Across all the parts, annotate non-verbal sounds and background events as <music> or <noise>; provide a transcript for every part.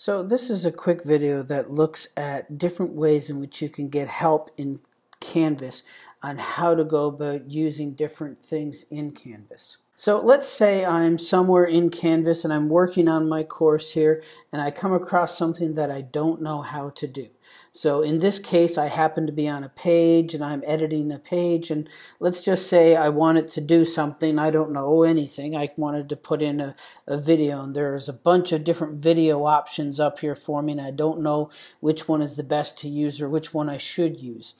So this is a quick video that looks at different ways in which you can get help in Canvas on how to go about using different things in Canvas. So let's say I'm somewhere in Canvas and I'm working on my course here and I come across something that I don't know how to do. So in this case, I happen to be on a page and I'm editing a page and let's just say I wanted to do something. I don't know anything. I wanted to put in a, a video and there's a bunch of different video options up here for me and I don't know which one is the best to use or which one I should use.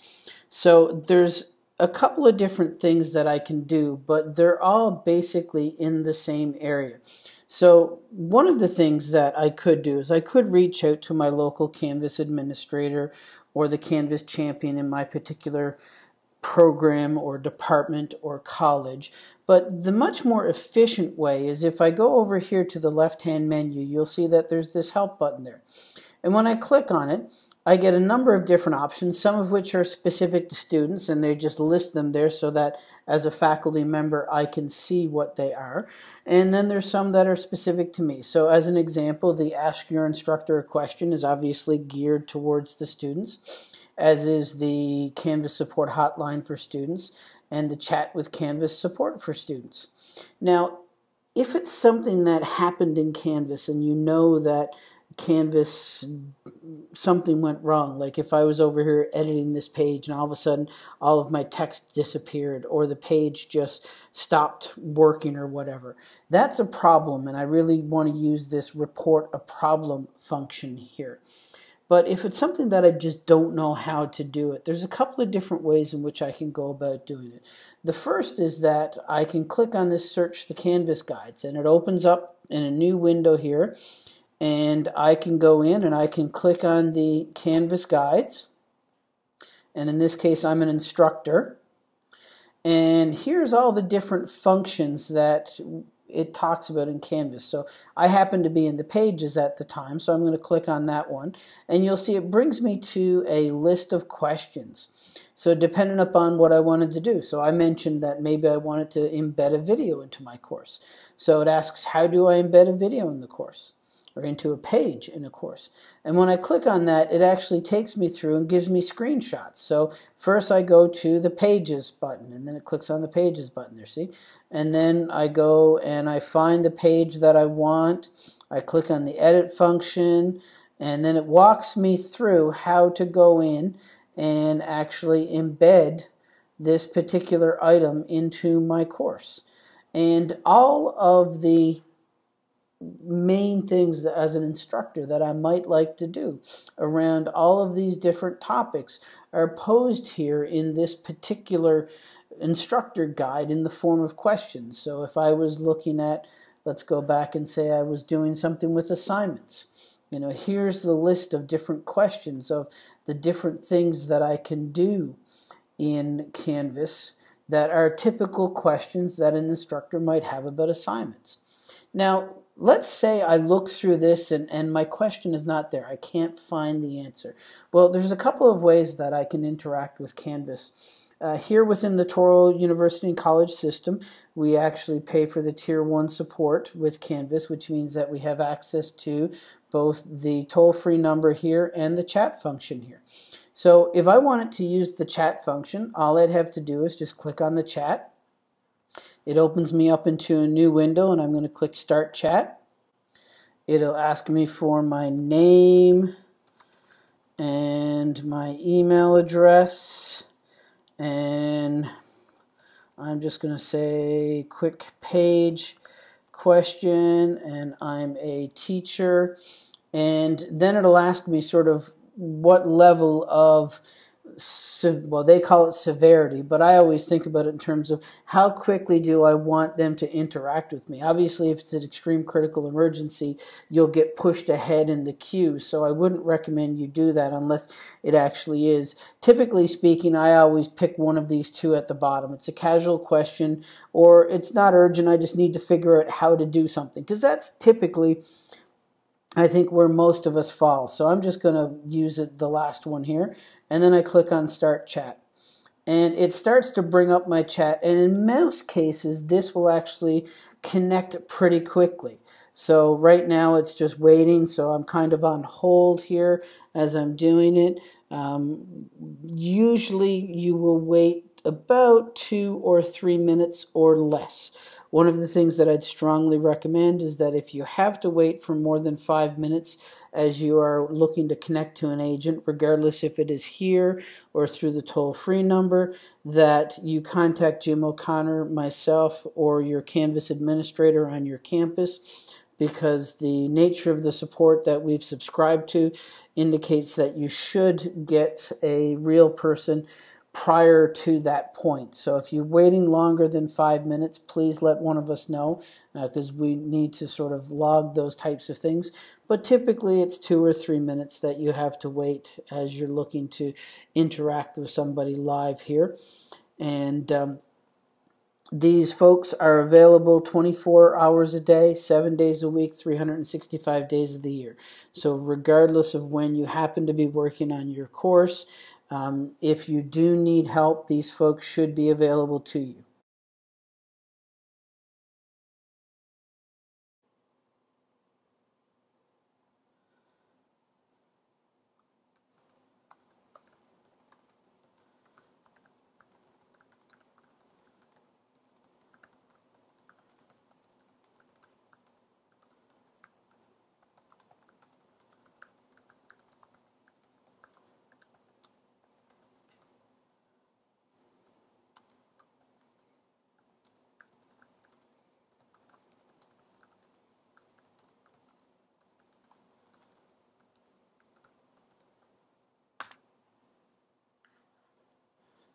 So there's a couple of different things that I can do, but they're all basically in the same area. So one of the things that I could do is I could reach out to my local Canvas administrator or the Canvas champion in my particular program or department or college. But the much more efficient way is if I go over here to the left-hand menu, you'll see that there's this help button there. And when I click on it, I get a number of different options, some of which are specific to students, and they just list them there so that as a faculty member I can see what they are. And then there's some that are specific to me. So as an example, the Ask Your Instructor a Question is obviously geared towards the students, as is the Canvas Support Hotline for students and the Chat with Canvas support for students. Now, if it's something that happened in Canvas and you know that Canvas something went wrong. Like if I was over here editing this page and all of a sudden all of my text disappeared or the page just stopped working or whatever. That's a problem and I really want to use this report a problem function here. But if it's something that I just don't know how to do it, there's a couple of different ways in which I can go about doing it. The first is that I can click on this search the canvas guides and it opens up in a new window here and I can go in and I can click on the Canvas guides and in this case I'm an instructor and here's all the different functions that it talks about in Canvas. So I happen to be in the pages at the time, so I'm going to click on that one. And you'll see it brings me to a list of questions. So depending upon what I wanted to do. So I mentioned that maybe I wanted to embed a video into my course. So it asks, how do I embed a video in the course? Or into a page in a course. And when I click on that, it actually takes me through and gives me screenshots. So first I go to the Pages button, and then it clicks on the Pages button there, see? And then I go and I find the page that I want. I click on the Edit function, and then it walks me through how to go in and actually embed this particular item into my course. And all of the main things that, as an instructor that I might like to do around all of these different topics are posed here in this particular instructor guide in the form of questions. So if I was looking at, let's go back and say I was doing something with assignments. You know, here's the list of different questions of the different things that I can do in Canvas that are typical questions that an instructor might have about assignments. Now, let's say I look through this and, and my question is not there. I can't find the answer. Well, there's a couple of ways that I can interact with Canvas. Uh, here within the Touro University and College system, we actually pay for the Tier 1 support with Canvas, which means that we have access to both the toll-free number here and the chat function here. So if I wanted to use the chat function, all I'd have to do is just click on the chat, it opens me up into a new window and I'm going to click Start Chat. It'll ask me for my name and my email address and I'm just going to say quick page question and I'm a teacher and then it'll ask me sort of what level of well, they call it severity, but I always think about it in terms of how quickly do I want them to interact with me. Obviously, if it's an extreme critical emergency, you'll get pushed ahead in the queue, so I wouldn't recommend you do that unless it actually is. Typically speaking, I always pick one of these two at the bottom. It's a casual question, or it's not urgent, I just need to figure out how to do something, because that's typically I think where most of us fall. So I'm just going to use it the last one here and then I click on start chat. And it starts to bring up my chat and in most cases this will actually connect pretty quickly. So right now it's just waiting, so I'm kind of on hold here as I'm doing it. Um, usually you will wait about two or three minutes or less. One of the things that I'd strongly recommend is that if you have to wait for more than five minutes as you are looking to connect to an agent, regardless if it is here or through the toll free number, that you contact Jim O'Connor, myself, or your Canvas administrator on your campus because the nature of the support that we've subscribed to indicates that you should get a real person prior to that point. So if you're waiting longer than five minutes, please let one of us know because uh, we need to sort of log those types of things. But typically it's two or three minutes that you have to wait as you're looking to interact with somebody live here. And um, these folks are available 24 hours a day, seven days a week, 365 days of the year. So, regardless of when you happen to be working on your course, um, if you do need help, these folks should be available to you.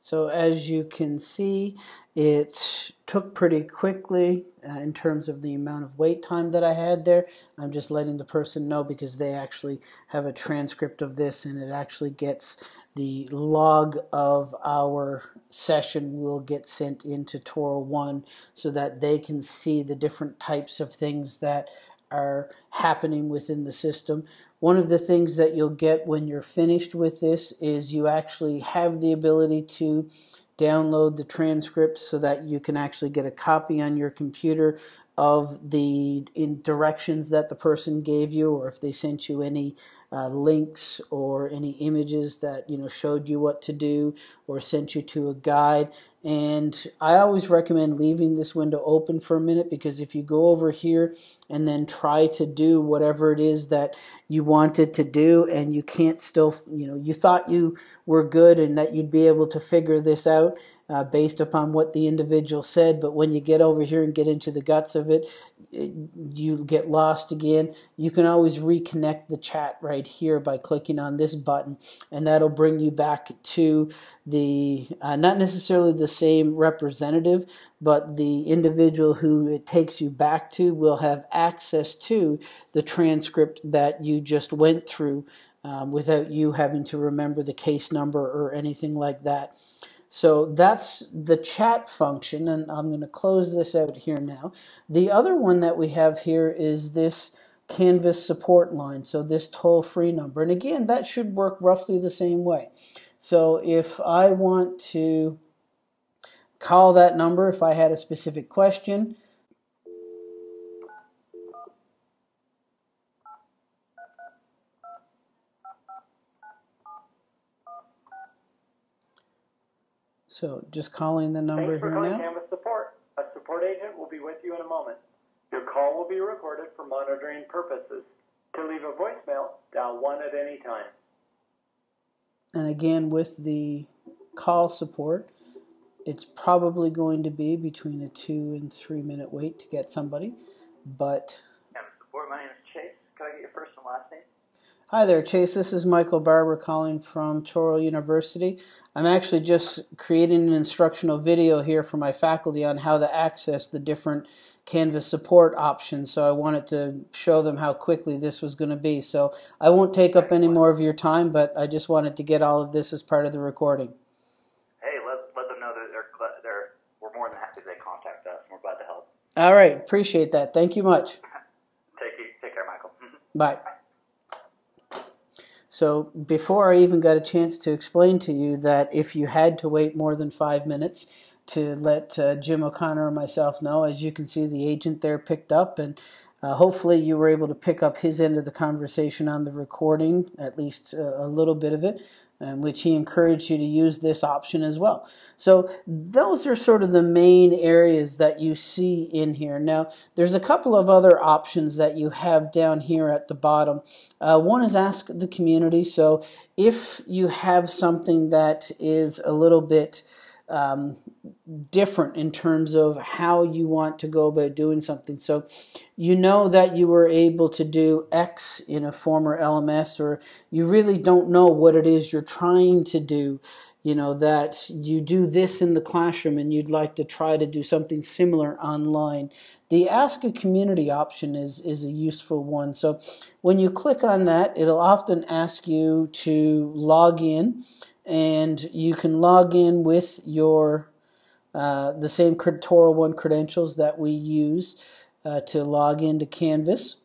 So as you can see, it took pretty quickly uh, in terms of the amount of wait time that I had there. I'm just letting the person know because they actually have a transcript of this and it actually gets the log of our session will get sent into Touro 1 so that they can see the different types of things that are happening within the system. One of the things that you'll get when you're finished with this is you actually have the ability to download the transcript so that you can actually get a copy on your computer of the directions that the person gave you or if they sent you any uh, links or any images that you know showed you what to do or sent you to a guide and I always recommend leaving this window open for a minute because if you go over here and then try to do whatever it is that you wanted to do and you can't still you know you thought you were good and that you'd be able to figure this out uh, based upon what the individual said. But when you get over here and get into the guts of it, it, you get lost again. You can always reconnect the chat right here by clicking on this button, and that'll bring you back to the uh, not necessarily the same representative, but the individual who it takes you back to will have access to the transcript that you just went through um, without you having to remember the case number or anything like that. So that's the chat function, and I'm going to close this out here now. The other one that we have here is this Canvas support line, so this toll-free number. And again, that should work roughly the same way. So if I want to call that number, if I had a specific question, So just calling the number Thanks for here calling now. Canvas Support. A support agent will be with you in a moment. Your call will be recorded for monitoring purposes. To leave a voicemail, dial 1 at any time. And again, with the call support, it's probably going to be between a two and three minute wait to get somebody. But. Canvas Support, my name is Chase. Could I get your first and last name? Hi there, Chase. This is Michael Barber calling from Touro University. I'm actually just creating an instructional video here for my faculty on how to access the different Canvas support options. So I wanted to show them how quickly this was going to be. So I won't take up any more of your time, but I just wanted to get all of this as part of the recording. Hey, let, let them know that they're, they're, we're more than happy they contact us. We're glad to help. All right. Appreciate that. Thank you much. <laughs> take, take care, Michael. Bye. So before I even got a chance to explain to you that if you had to wait more than five minutes to let uh, Jim O'Connor or myself know, as you can see, the agent there picked up and Uh, hopefully, you were able to pick up his end of the conversation on the recording, at least uh, a little bit of it, which he encouraged you to use this option as well. So, those are sort of the main areas that you see in here. Now, there's a couple of other options that you have down here at the bottom. Uh, one is Ask the Community. So, if you have something that is a little bit um, different in terms of how you want to go about doing something. So you know that you were able to do X in a former LMS, or you really don't know what it is you're trying to do. You know, that you do this in the classroom and you'd like to try to do something similar online. The Ask a Community option is, is a useful one. So when you click on that, it'll often ask you to log in and you can log in with your uh, the same Touro One credentials that we use uh, to log into Canvas.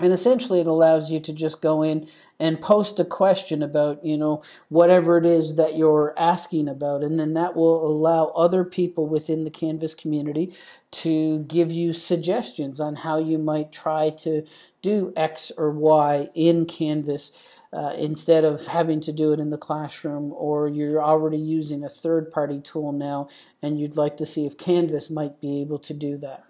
And essentially, it allows you to just go in and post a question about, you know, whatever it is that you're asking about. And then that will allow other people within the Canvas community to give you suggestions on how you might try to do X or Y in Canvas uh, instead of having to do it in the classroom, or you're already using a third party tool now and you'd like to see if Canvas might be able to do that.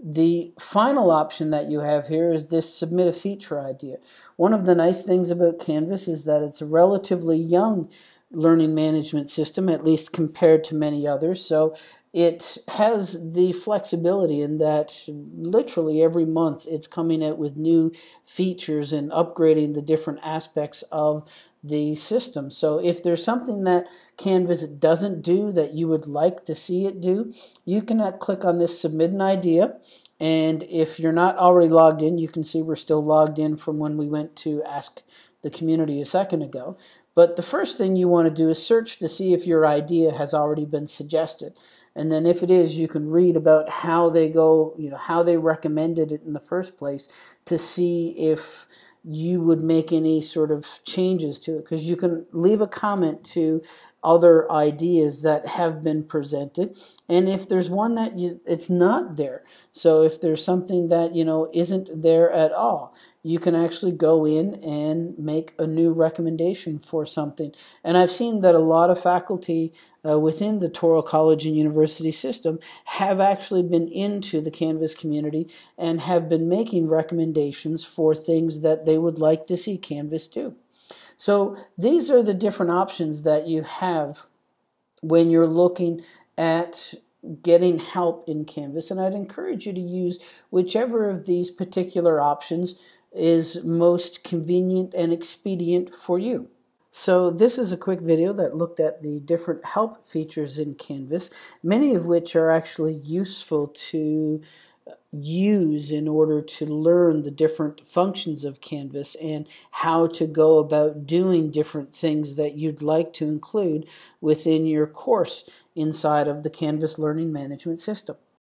The final option that you have here is this submit a feature idea. One of the nice things about Canvas is that it's a relatively young learning management system, at least compared to many others. So it has the flexibility in that literally every month it's coming out with new features and upgrading the different aspects of the system. So if there's something that Canvas doesn't do that you would like to see it do, you can uh, click on this submit an idea. And if you're not already logged in, you can see we're still logged in from when we went to ask the community a second ago. But the first thing you want to do is search to see if your idea has already been suggested. And then if it is, you can read about how they go, you know, how they recommended it in the first place to see if you would make any sort of changes to it. Because you can leave a comment to other ideas that have been presented and if there's one that you, it's not there so if there's something that you know isn't there at all you can actually go in and make a new recommendation for something. And I've seen that a lot of faculty uh, within the Touro College and University system have actually been into the Canvas community and have been making recommendations for things that they would like to see Canvas do. So these are the different options that you have when you're looking at getting help in Canvas. And I'd encourage you to use whichever of these particular options is most convenient and expedient for you. So this is a quick video that looked at the different help features in Canvas, many of which are actually useful to uh, use in order to learn the different functions of Canvas and how to go about doing different things that you'd like to include within your course inside of the Canvas Learning Management System.